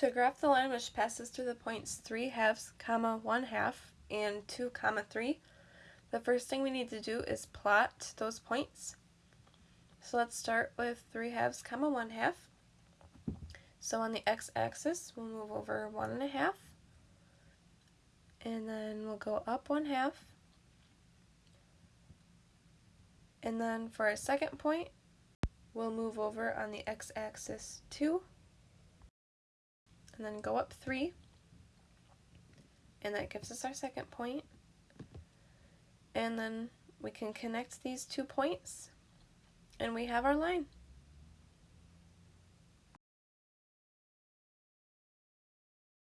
To graph the line which passes through the points 3 halves, comma 1 half, and 2 comma 3, the first thing we need to do is plot those points. So let's start with 3 halves, comma 1 half. So on the x-axis, we'll move over 1 and a half, and then we'll go up 1 half, and then for our second point, we'll move over on the x-axis 2, and then go up 3, and that gives us our second point. And then we can connect these two points, and we have our line.